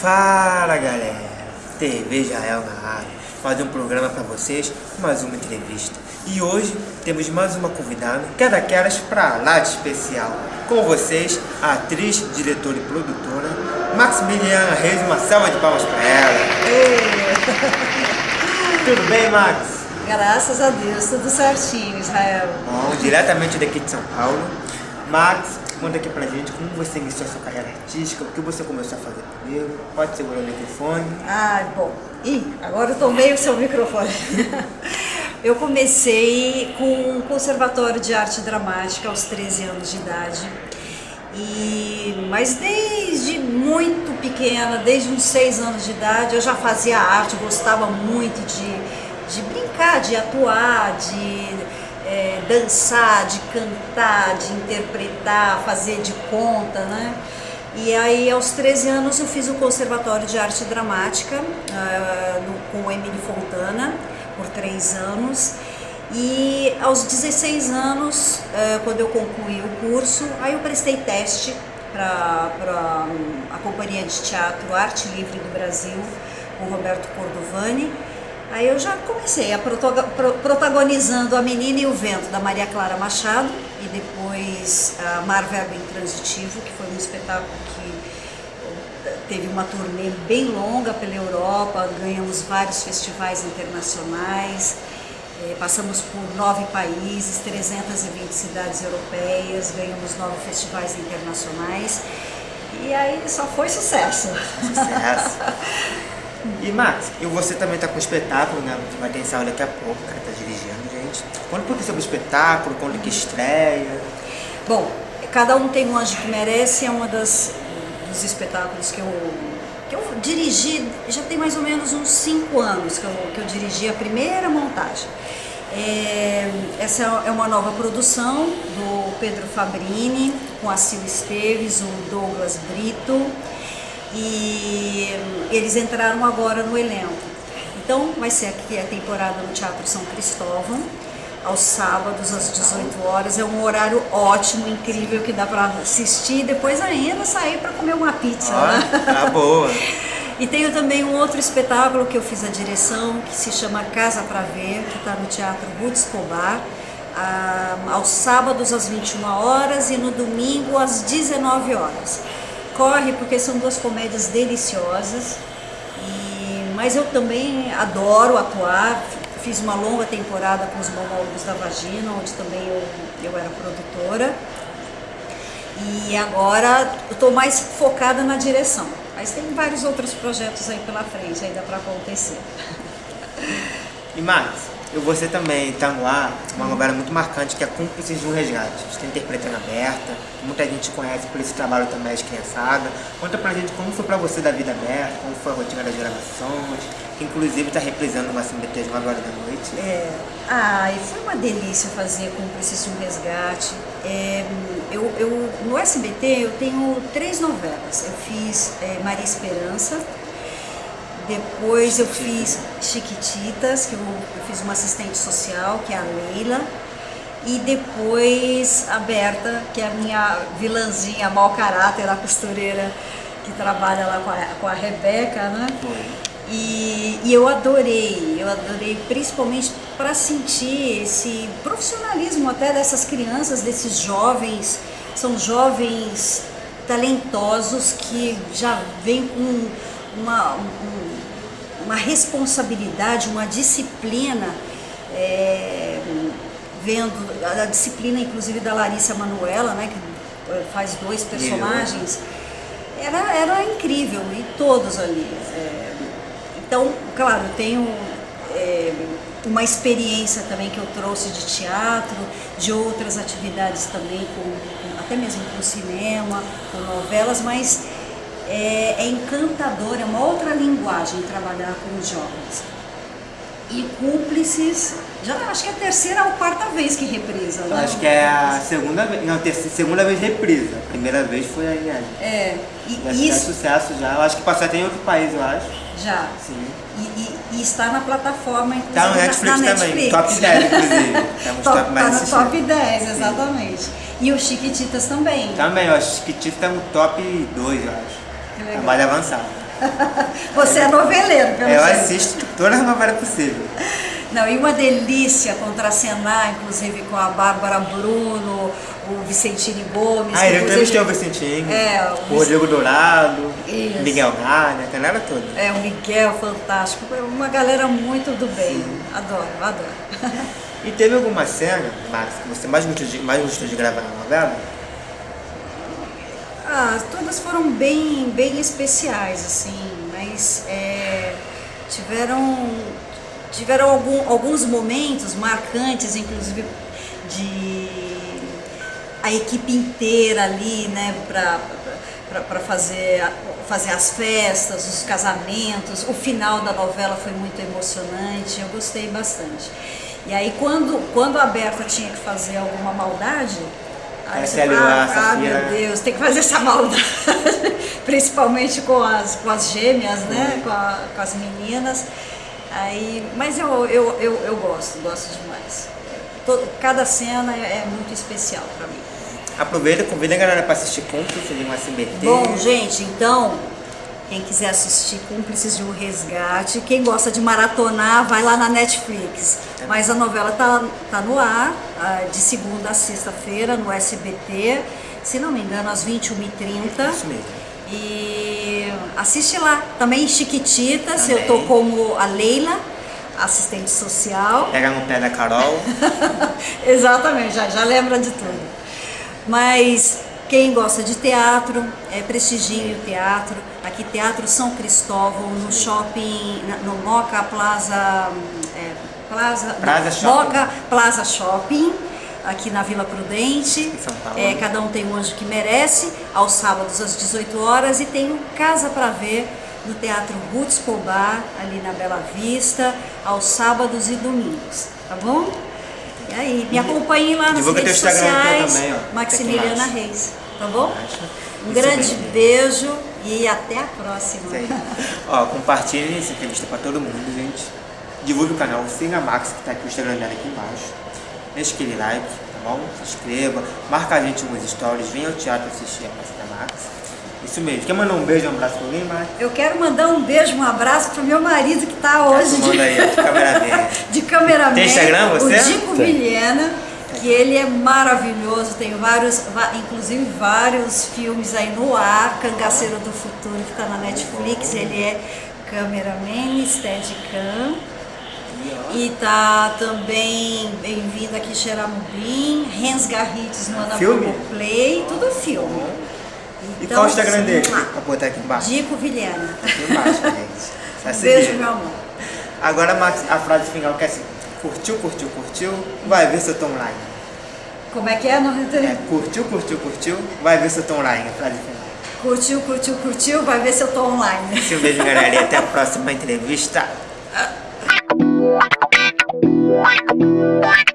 Fala galera, TV Israel na área, fazer um programa para vocês, mais uma entrevista. E hoje temos mais uma convidada, que é daquelas pra lá de especial. Com vocês, a atriz, diretora e produtora, Maximiliana Reis, uma salva de palmas para ela. Tudo bem, Max? Graças a Deus, tudo certinho, Israel. Bom, diretamente daqui de São Paulo. Max, conta aqui pra gente como você iniciou a sua carreira artística, o que você começou a fazer primeiro, pode segurar o microfone. Ah, bom. Ih, agora eu tomei o seu microfone. eu comecei com o Conservatório de Arte Dramática aos 13 anos de idade. E, mas desde muito pequena, desde uns 6 anos de idade, eu já fazia arte, gostava muito de, de brincar, de atuar, de dançar, de cantar, de interpretar, fazer de conta, né? E aí, aos 13 anos, eu fiz o Conservatório de Arte Dramática uh, no, com o Emily Fontana, por três anos. E aos 16 anos, uh, quando eu concluí o curso, aí eu prestei teste para a Companhia de Teatro Arte Livre do Brasil, com Roberto Cordovani. Aí eu já comecei a protagonizando A Menina e o Vento, da Maria Clara Machado, e depois a Mar Verbo Intransitivo, que foi um espetáculo que teve uma turnê bem longa pela Europa, ganhamos vários festivais internacionais, eh, passamos por nove países, 320 cidades europeias, ganhamos nove festivais internacionais, e aí só foi sucesso. Sucesso. E Max, e você também está com espetáculo, né? Que vai ter ensaio daqui a pouco, o cara tá dirigindo, gente. Conta um sobre o espetáculo, quando que estreia. Bom, Cada Um Tem um Anjo que Merece é uma das dos espetáculos que eu, que eu dirigi, já tem mais ou menos uns cinco anos que eu, que eu dirigi a primeira montagem. É, essa é uma nova produção do Pedro Fabrini, com a Sil Esteves, o Douglas Brito, e eles entraram agora no elenco. Então vai ser aqui a temporada no Teatro São Cristóvão, aos sábados às 18 horas. É um horário ótimo, incrível que dá para assistir e depois ainda sair para comer uma pizza. Ah, né? Tá boa. E tenho também um outro espetáculo que eu fiz a direção, que se chama Casa para Ver, que está no Teatro Ruth Escobar, aos sábados às 21 horas e no domingo às 19 horas corre porque são duas comédias deliciosas, e, mas eu também adoro atuar, fiz uma longa temporada com os monólogos da vagina, onde também eu, eu era produtora, e agora eu estou mais focada na direção, mas tem vários outros projetos aí pela frente, ainda para acontecer. E Max, e você também está no ar, uma novela muito marcante que é Cúmplices de um Resgate. Está interpretando aberta, muita gente conhece por esse trabalho também de criançada. Conta pra gente como foi pra você da vida aberta, como foi a rotina das gravações, que inclusive está reprisando uma SBT de 9 horas da noite. É, ah, e foi uma delícia fazer Cúmplices de um Resgate. É, eu, eu, no SBT eu tenho três novelas. Eu fiz é, Maria Esperança, depois eu fiz Chiquititas, que eu, eu, fiz uma assistente social, que é a Leila. E depois a Berta, que é a minha vilãzinha, mau caráter, a costureira que trabalha lá com a, com a Rebeca, né? E, e eu adorei, eu adorei principalmente para sentir esse profissionalismo até dessas crianças, desses jovens, são jovens talentosos que já vêm com uma, um, uma responsabilidade, uma disciplina, é, vendo a, a, disciplina inclusive da Larissa Manuela, né, que é, faz dois personagens, era, era incrível, e todos ali. É, então, claro, eu tenho é, uma experiência também que eu trouxe de teatro, de outras atividades também, com, com até mesmo com cinema, com novelas, mas é, é encantador, é uma outra linguagem trabalhar com os jovens. E cúmplices, já acho que é a terceira ou quarta vez que reprisa, né? Acho que é a segunda vez, não, terceira, segunda vez reprisa. A primeira vez foi a Iane. É, e isso... é sucesso já, eu acho que passou até em outro país, eu acho. Já. Sim. E, e, e está na plataforma, inclusive, tá no Netflix, na, Netflix. também, top 10, inclusive. Estamos top, top tá no top 10, exatamente. Sim. E o Chiquititas também. Também, eu acho que Chiquititas está no top 2, eu acho. Trabalho avançado. Você é noveleiro, pelo Eu jeito. assisto todas as novelas possíveis. Não, e uma delícia contracenar, inclusive com a Bárbara Bruno, o Vicentini Gomes. Ah, eu entrevistei o Vicentinho, É, o o Rodrigo Dourado, Isso. Miguel Gardner, a galera toda. É, o Miguel, fantástico. Uma galera muito do bem. Adoro, adoro. E teve alguma cena, Max, que você mais gostou de, mais gostou de gravar na novela? Ah, todas foram bem, bem especiais, assim, mas é, tiveram, tiveram algum- alguns momentos marcantes, inclusive de a equipe inteira ali, né, para fazer, fazer as festas, os casamentos. O final da novela foi muito emocionante, eu gostei bastante. E aí quando, quando a Berta tinha que fazer alguma maldade, Parece você ali a ah, Safira, meu né?" Deus, tem que fazer essa maldade, principalmente com as, com as gêmeas, né, com, a- com as meninas. Aí, mas eu, eu, eu, eu gosto, gosto demais. To- Cada cena é, é muito especial para mim. Aproveita, convida a galera pra assistir de um SBT. Bom, gente, então, quem quiser assistir Cúmplices de um Resgate, quem gosta de maratonar, vai lá na Netflix. Mas a novela tá, tá no ar, ah, de segunda a sexta-feira, no SBT, se não me engano, às 21h30. Isso mesmo. E assiste lá. Também Chiquititas, eu Também. tô como a Leila, assistente social. Pega no pé da Carol. Exatamente, já, já lembra de tudo. Mas quem gosta de teatro, é, prestigie o teatro. Aqui, Teatro São Cristóvão, no shopping, no Moca Plaza. é, Plaza, Plaza Shopping. Moca Plaza Shopping, aqui na Vila Prudente. É, cada um tem um anjo que merece, aos sábados às 18 horas. E tem o Casa para Ver no Teatro Ruth Escobar, ali na Bela Vista, aos sábados e domingos. Tá bom? E aí, me acompanhem lá nas Divulga redes Instagram sociais, também. Maximiliana Reis, tá bom? Um Isso grande mesmo. beijo e até a próxima. Ó, compartilhem essa entrevista pra todo mundo, gente. Divulgue o canal, siga a Max, que tá aqui o Instagram dela aqui embaixo. Deixa aquele like, tá bom? Se inscreva, marca a gente nos stories, venha ao teatro assistir a peça da Max. Isso mesmo. Quer mandar um beijo, um abraço pra alguém, Max? Eu quero mandar um beijo, um abraço pro meu marido que tá hoje de, Manda aí, de câmera dele. de cameraman. Tem Instagram, você? O Dico. Vilhena, que ele é maravilhoso, tem vários, inclusive vários filmes aí no ar, Cangaceiro do Futuro, que tá na Netflix, ele é cameraman, steadicam. E tá também bem-vindo aqui Xeramubim, Rens Garrites no Ana? Play, tudo filme. E qual o Instagram sim, dele? Pra botar aqui embaixo. Dico Vilhena. Aqui embaixo, gente. Um beijo, meu amor. Agora, Max, a frase final que é assim: curtiu, curtiu, curtiu, vai ver se eu tô online. Como é que é? Não entendi. É, curtiu, curtiu, curtiu, vai ver se eu tô online. Frase final. Curtiu, curtiu, curtiu, vai ver se eu tô online. Um beijo, galera, e até a próxima entrevista. What?